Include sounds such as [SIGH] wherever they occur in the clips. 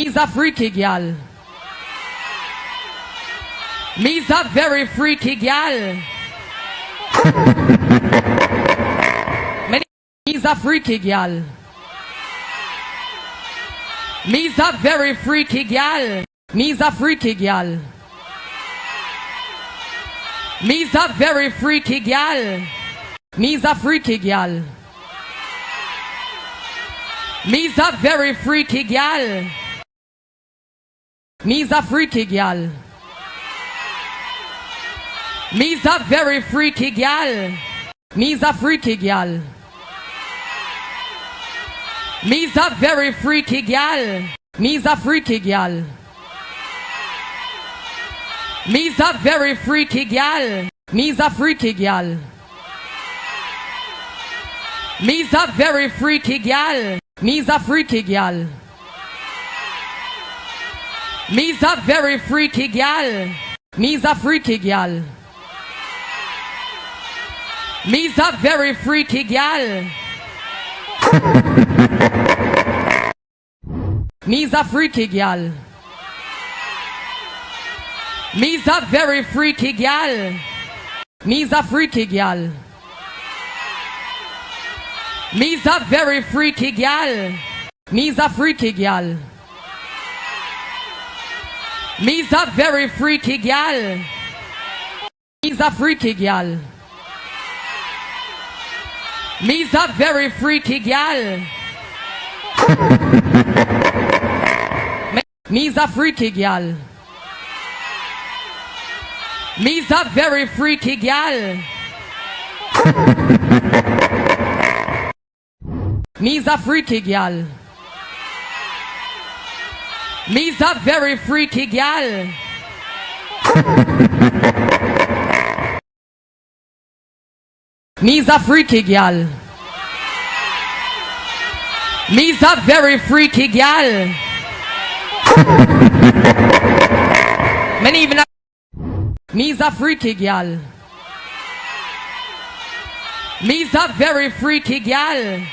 Me's a freaky gal. Me's a very freaky gal. Me's a freaky gal. Me's a very freaky gal. Me's a freaky gal. Me's a very freaky gal. Me's a freaky gal. Me's a very freaky gal. Me's a freaky gal. Me's a very freaky gal. Me's a freaky gal. Me's a very freaky gal. Me's a freaky gal. Me's a very freaky gal. Me's a freaky gal. Me's a very freaky gal. Me's a freaky gal. Me's a very freaky gal. Me's a freaky gal. Me's a very freaky gal. Me's a freaky gal. Me's a very freaky gal. Me's a freaky gal. Me's a very freaky gal. Me's a freaky gal. Me's a very freaky gal. Me's a freaky gal. Me's a very freaky gal. [LAUGHS] Me's a freaky gal. Me's a very freaky gal. [LAUGHS] Me's a freaky gal. Me's a very freaky gal. Me's a freaky gal. Me's a very freaky gal. Many even Me's a freaky gal. Me's a very freaky gal.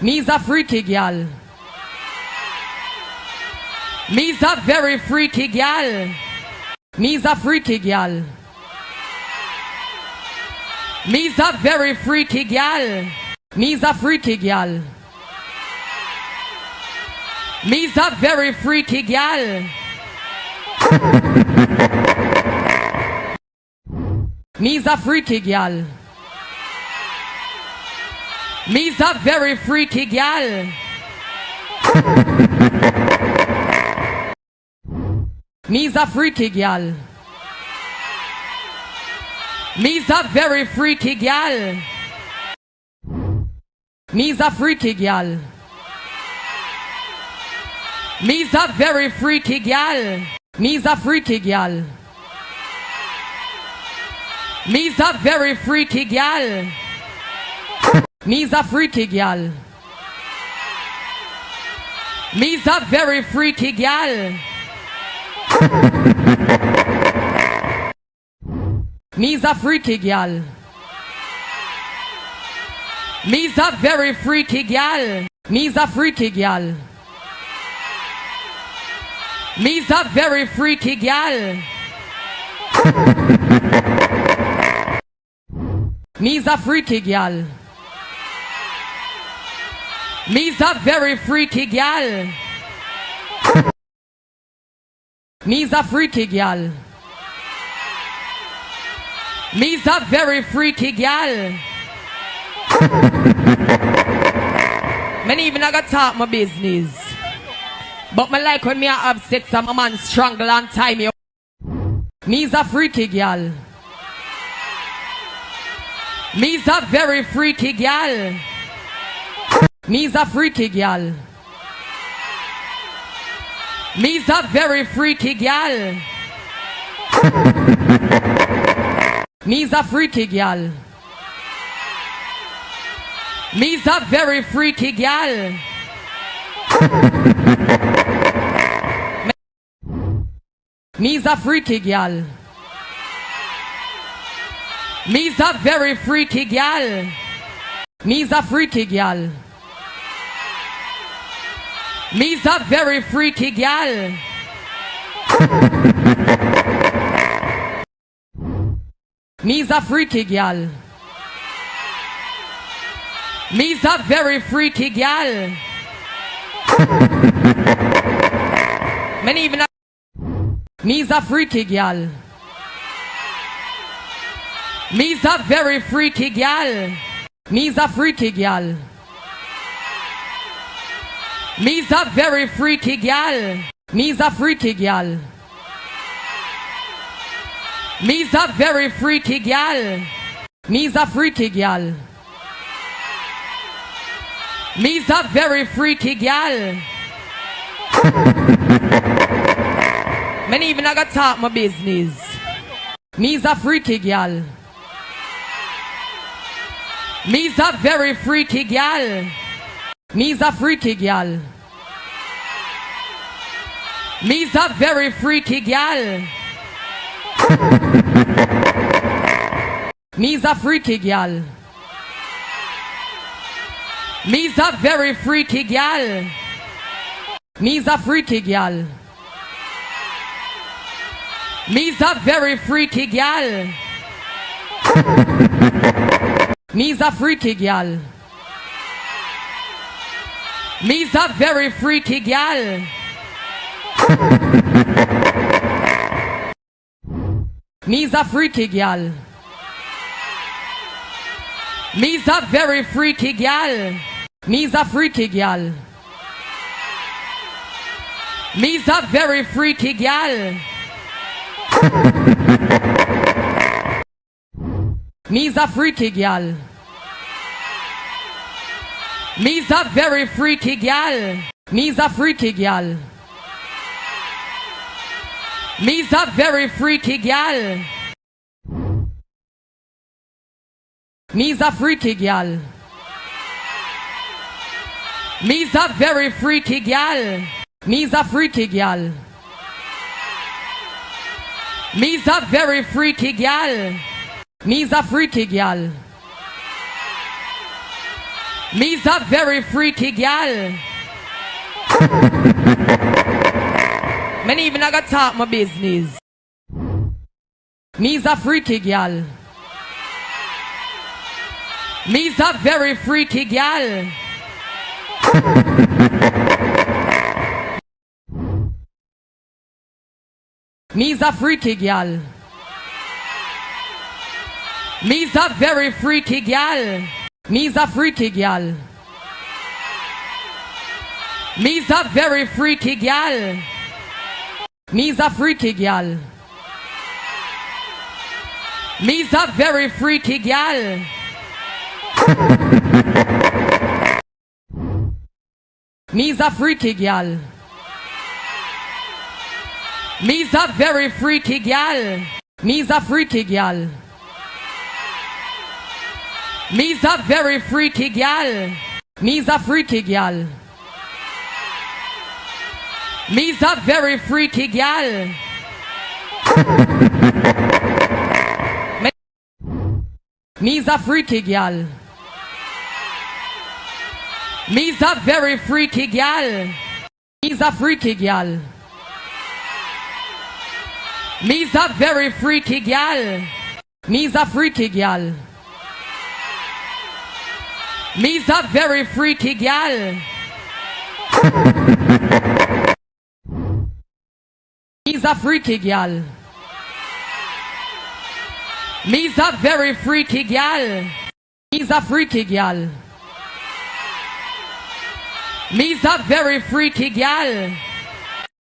Me's a freaky gal. Me's a very freaky gal. Me's a freaky gal. Me's a very freaky gal. Me's a freaky gal. Me's a very freaky gal. [LAUGHS] Me's a freaky gal. Me's a very freaky gal. Me's a freaky gal. Me's a very freaky gal. Me's a freaky gal. Me's a very freaky gal. Me's a freaky gal. Me's a very freaky gal. Me's a freaky gal. Me's a very freaky gal. Me's a freaky gal. Me's a very freaky gal. Me's a freaky gal. Me's a very freaky gal. Me's a freaky gal. Me's a very freaky gal. Me's a freaky gal. Me's a very freaky gal. Many even I got talk my business. But me like when me a have sex and my man strangle and tie me. Me's a freaky gal. Me's a very freaky gal. Me's a freaky gal. Me's a very freaky gal. Me's a freaky gal. Me's a very freaky gal. Me's a freaky gal. Me's a very freaky gal. Me's a freaky gal. Me's a very freaky gal. [LAUGHS] Me's a freaky gal. Me's a very freaky gal. [LAUGHS] Many even a Me's a freaky gal. Me's a very freaky gal. Me's a freaky gal. Me's a very freaky gal. Me's a freaky gal. Me's a very freaky gal. Me's a freaky gal. Me's a very freaky gal. Many even I got talk my business. Me's a freaky gal. Me's a very freaky gal. [LAUGHS] Me's a freaky gal. Me's a very freaky gal. Me's a freaky gal. Me's a very freaky gal. [LAUGHS] Me's a freaky gal. Me's a very freaky gal. Me's a freaky gal. Me's a very freaky gal. [LAUGHS] Me's a freaky gal. Me's a very freaky gal. Me's a freaky gal. Me's a very freaky gal. [LAUGHS] Me's a freaky gal. Me's a very freaky gal. Me's a freaky gal. Me's a very freaky gal. Me's a freaky gal. Me's a very freaky gal. Me's a freaky gal. Me's a very freaky gal. Me's a freaky gal. Me's a very freaky gal. [LAUGHS] Many even I got talk my business. Me's a freaky gal. Me's a very freaky gal. [LAUGHS] Me's a freaky gal. Me's a very freaky gal. Me's a freaky gal. Me's a very freaky gal. Me's a freaky gal. Me's a very freaky gal. Me's a freaky gal. Me's a very freaky gal. Me's a freaky gal. Me's a very freaky gal. Me's a freaky gal. Me's a very freaky gal. Me's a freaky gal. Me's a very freaky gal. Me's a freaky gal. Me's a very freaky gal. Me's a freaky gal. Me's a very freaky gal. [LAUGHS] Me's a freaky gal. Me's a very freaky gal. Me's a freaky gal. Me's a very freaky gal.